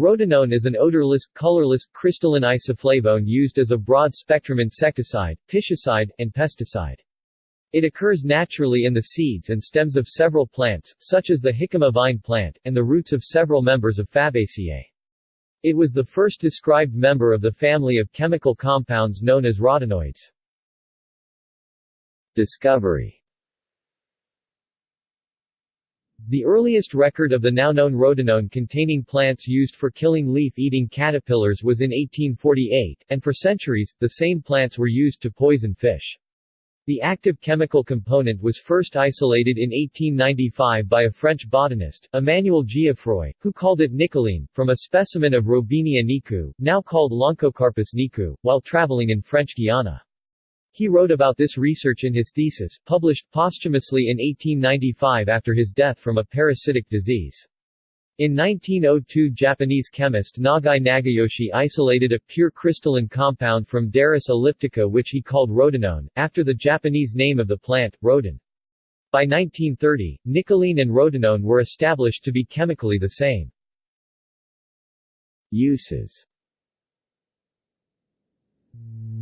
Rotenone is an odorless, colorless, crystalline isoflavone used as a broad-spectrum insecticide, piscicide, and pesticide. It occurs naturally in the seeds and stems of several plants, such as the jicama vine plant, and the roots of several members of Fabaceae. It was the first described member of the family of chemical compounds known as rotenoids. Discovery The earliest record of the now known rotenone containing plants used for killing leaf-eating caterpillars was in 1848, and for centuries, the same plants were used to poison fish. The active chemical component was first isolated in 1895 by a French botanist, Emmanuel Geoffroy, who called it nicoline, from a specimen of Robinia nikou, now called Lonchocarpus nikou, while traveling in French Guiana. He wrote about this research in his thesis, published posthumously in 1895 after his death from a parasitic disease. In 1902 Japanese chemist Nagai Nagayoshi isolated a pure crystalline compound from Derris elliptica which he called rotenone, after the Japanese name of the plant, roden. By 1930, nicoline and rotenone were established to be chemically the same. Uses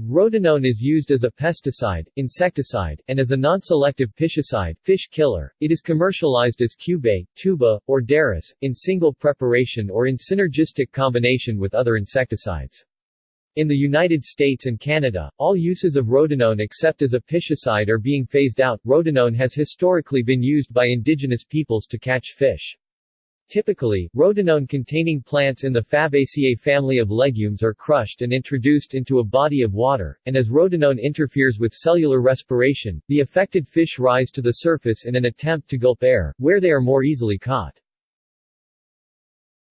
Rotenone is used as a pesticide, insecticide, and as a non-selective piscicide fish killer. It is commercialized as Cubé, Tuba, or Derris, in single preparation or in synergistic combination with other insecticides. In the United States and Canada, all uses of rotenone except as a piscicide are being phased out. Rotenone has historically been used by indigenous peoples to catch fish. Typically, rotenone-containing plants in the Fabaceae family of legumes are crushed and introduced into a body of water, and as rotenone interferes with cellular respiration, the affected fish rise to the surface in an attempt to gulp air, where they are more easily caught.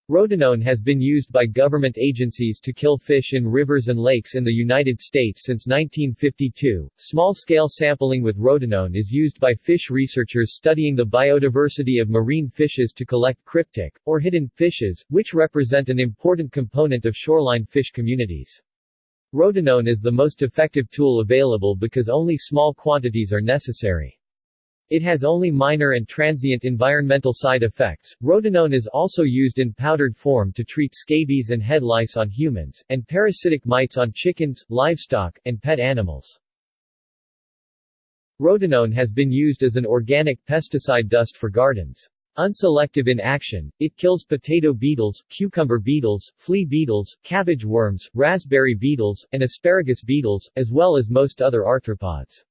Rotenone has been used by government agencies to kill fish in rivers and lakes in the United States since 1952. Small-scale sampling with rotenone is used by fish researchers studying the biodiversity of marine fishes to collect cryptic, or hidden, fishes, which represent an important component of shoreline fish communities. Rotenone is the most effective tool available because only small quantities are necessary. It has only minor and transient environmental side effects. Rotenone is also used in powdered form to treat scabies and head lice on humans, and parasitic mites on chickens, livestock, and pet animals. Rotenone has been used as an organic pesticide dust for gardens. Unselective in action, it kills potato beetles, cucumber beetles, flea beetles, cabbage worms, raspberry beetles, and asparagus beetles, as well as most other arthropods.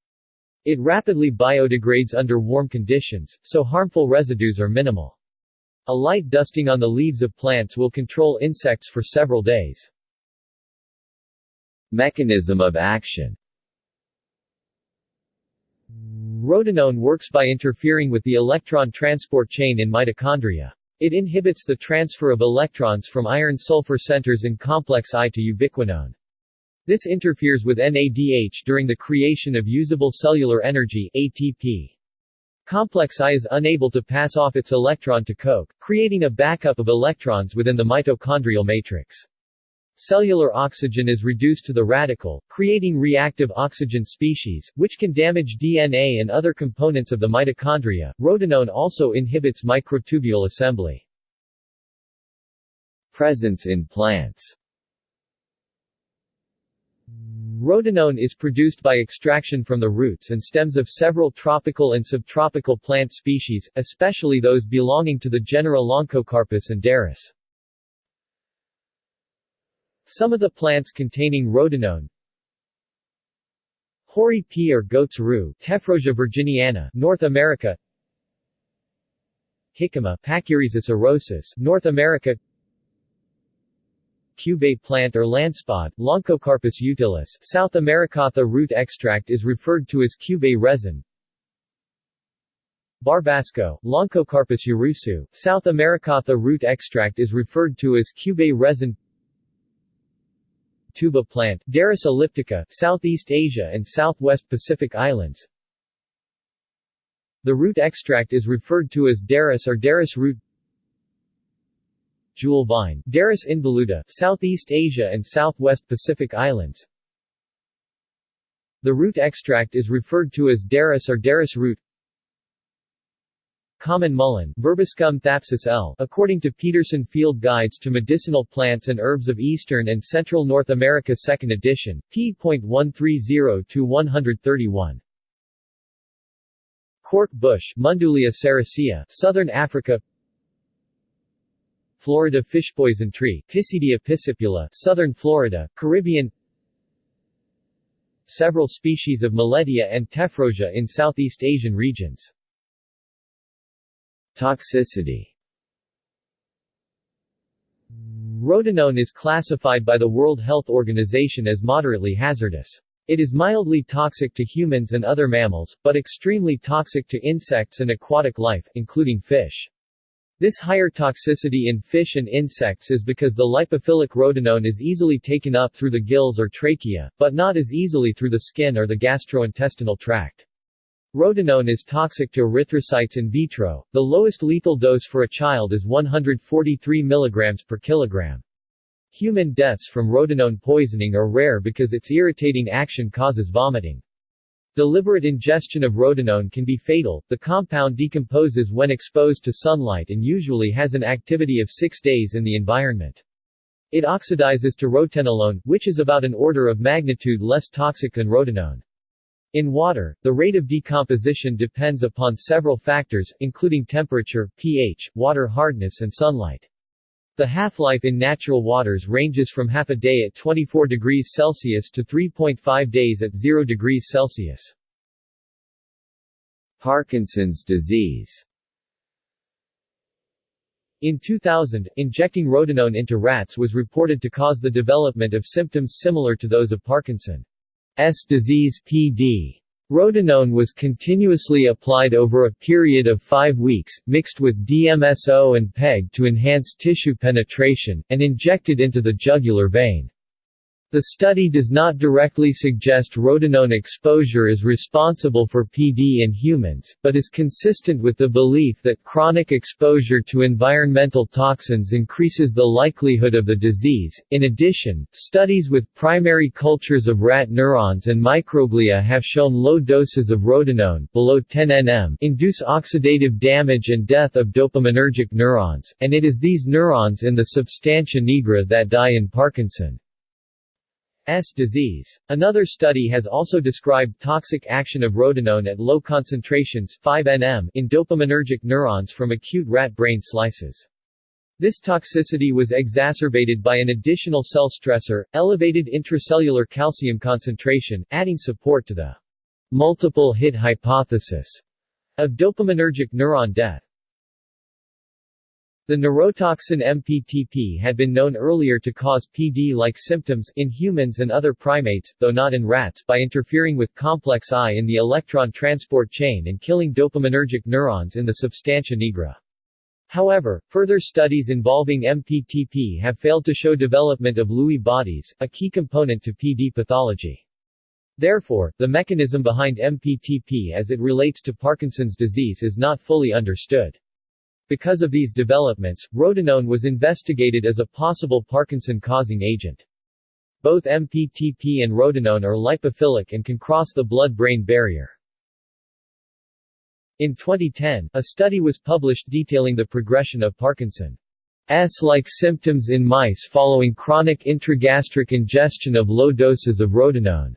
It rapidly biodegrades under warm conditions, so harmful residues are minimal. A light dusting on the leaves of plants will control insects for several days. Mechanism of action Rotenone works by interfering with the electron transport chain in mitochondria. It inhibits the transfer of electrons from iron-sulfur centers in complex I to ubiquinone. This interferes with NADH during the creation of usable cellular energy ATP. Complex I is unable to pass off its electron to CoQ, creating a backup of electrons within the mitochondrial matrix. Cellular oxygen is reduced to the radical, creating reactive oxygen species, which can damage DNA and other components of the mitochondria. Rotenone also inhibits microtubule assembly. Presence in plants Rotenone is produced by extraction from the roots and stems of several tropical and subtropical plant species, especially those belonging to the genera Lonchocarpus and Derris. Some of the plants containing rotenone Hoary pea or goat's rue Tephrosia virginiana, North America Jicama Pachyrhizus erosus, North America cubé plant or lancepod, Lonchocarpus utilis, South America. The root extract is referred to as cubé resin. Barbasco, Lonchocarpus urucu, South America. The root extract is referred to as cubé resin. Tuba plant, Derris elliptica, Southeast Asia and Southwest Pacific Islands. The root extract is referred to as Derris or Derris root jewel vine, Derris involuta, Southeast Asia and Southwest Pacific Islands. The root extract is referred to as Derris or Derris root. common mullein Verbascum thapsus L. According to Peterson Field Guides to Medicinal Plants and Herbs of Eastern and Central North America 2nd edition, p. p.130-131. Cork bush Mundulea sericea, Southern Africa Florida fishpoison tree Piscidia piscipula, Southern Florida, Caribbean Several species of Millettia and Tephrosia in Southeast Asian regions Toxicity Rotenone is classified by the World Health Organization as moderately hazardous. It is mildly toxic to humans and other mammals, but extremely toxic to insects and aquatic life, including fish. This higher toxicity in fish and insects is because the lipophilic rotenone is easily taken up through the gills or trachea, but not as easily through the skin or the gastrointestinal tract. Rotenone is toxic to erythrocytes in vitro. The lowest lethal dose for a child is 143 mg per kilogram. Human deaths from rotenone poisoning are rare because its irritating action causes vomiting. Deliberate ingestion of rotenone can be fatal. The compound decomposes when exposed to sunlight and usually has an activity of six days in the environment. It oxidizes to rotenolone, which is about an order of magnitude less toxic than rotenone. In water, the rate of decomposition depends upon several factors, including temperature, pH, water hardness and sunlight. The half-life in natural waters ranges from half a day at 24 degrees Celsius to 3.5 days at 0 degrees Celsius. Parkinson's disease in 2000, injecting rotenone into rats was reported to cause the development of symptoms similar to those of Parkinson's disease PD. Rotenone was continuously applied over a period of five weeks, mixed with DMSO and PEG to enhance tissue penetration, and injected into the jugular vein. The study does not directly suggest rotenone exposure is responsible for PD in humans, but is consistent with the belief that chronic exposure to environmental toxins increases the likelihood of the disease. In addition, studies with primary cultures of rat neurons and microglia have shown low doses of rotenone below 10 nm induce oxidative damage and death of dopaminergic neurons, and it is these neurons in the substantia nigra that die in Parkinson. S disease. Another study has also described toxic action of rotenone at low concentrations 5 nm in dopaminergic neurons from acute rat brain slices. This toxicity was exacerbated by an additional cell stressor, elevated intracellular calcium concentration, adding support to the multiple hit hypothesis of dopaminergic neuron death. The neurotoxin MPTP had been known earlier to cause PD-like symptoms in humans and other primates, though not in rats, by interfering with complex I in the electron transport chain and killing dopaminergic neurons in the substantia nigra. However, further studies involving MPTP have failed to show development of Lewy bodies, a key component to PD pathology. Therefore, the mechanism behind MPTP as it relates to Parkinson's disease is not fully understood. Because of these developments, rotenone was investigated as a possible Parkinson-causing agent. Both MPTP and rotenone are lipophilic and can cross the blood-brain barrier. In 2010, a study was published detailing the progression of Parkinson's like symptoms in mice following chronic intragastric ingestion of low doses of rotenone.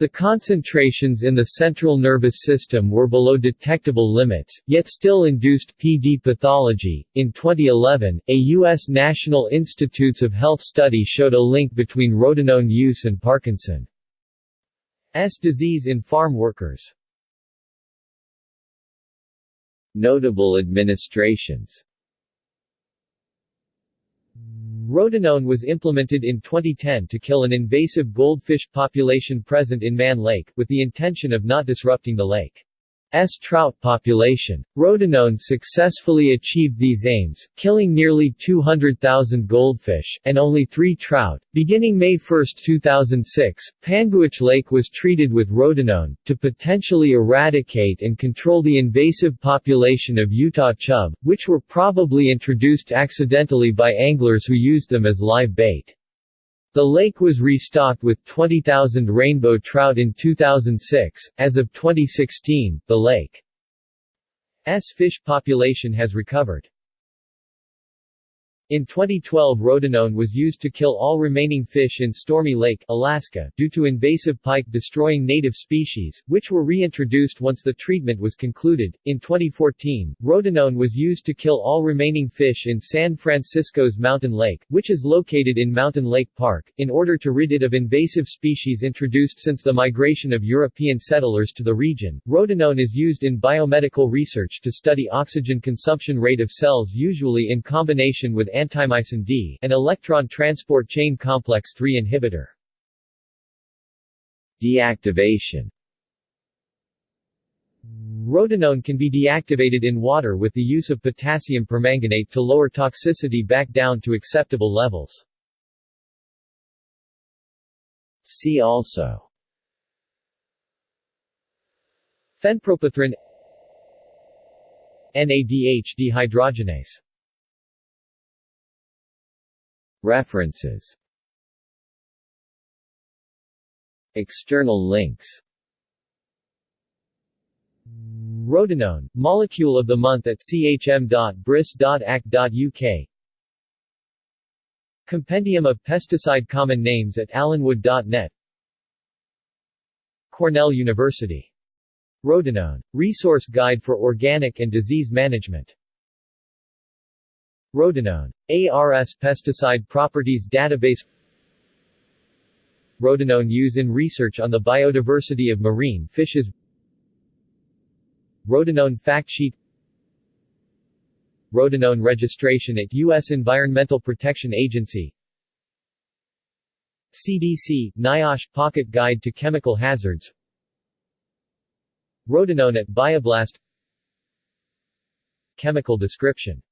The concentrations in the central nervous system were below detectable limits, yet still induced PD pathology. In 2011, a U.S. National Institutes of Health study showed a link between rotenone use and Parkinson's disease in farm workers. Notable administrations Rotenone was implemented in 2010 to kill an invasive goldfish population present in Man Lake, with the intention of not disrupting the lake. S trout population. Rotenone successfully achieved these aims, killing nearly 200,000 goldfish, and only three trout. Beginning May 1, 2006, Panguitch Lake was treated with rotenone, to potentially eradicate and control the invasive population of Utah chub, which were probably introduced accidentally by anglers who used them as live bait. The lake was restocked with 20,000 rainbow trout in 2006. As of 2016, the lake's fish population has recovered. In 2012 rotenone was used to kill all remaining fish in Stormy Lake, Alaska, due to invasive pike destroying native species, which were reintroduced once the treatment was concluded. In 2014, rotenone was used to kill all remaining fish in San Francisco's Mountain Lake, which is located in Mountain Lake Park, in order to rid it of invasive species introduced since the migration of European settlers to the region. Rotenone is used in biomedical research to study oxygen consumption rate of cells usually in combination with antimycin D, an electron transport chain complex 3 inhibitor. Deactivation Rotenone can be deactivated in water with the use of potassium permanganate to lower toxicity back down to acceptable levels. See also Phenpropythrin NADH dehydrogenase References External links Rotenone, Molecule of the Month at chm.bris.ac.uk Compendium of Pesticide Common Names at alanwood.net Cornell University. Rotenone. Resource Guide for Organic and Disease Management Rotenone. ARS Pesticide Properties Database. Rotenone use in research on the biodiversity of marine fishes. Rotenone Fact Sheet. Rotenone registration at U.S. Environmental Protection Agency. CDC, NIOSH Pocket Guide to Chemical Hazards. Rotenone at Bioblast. Chemical description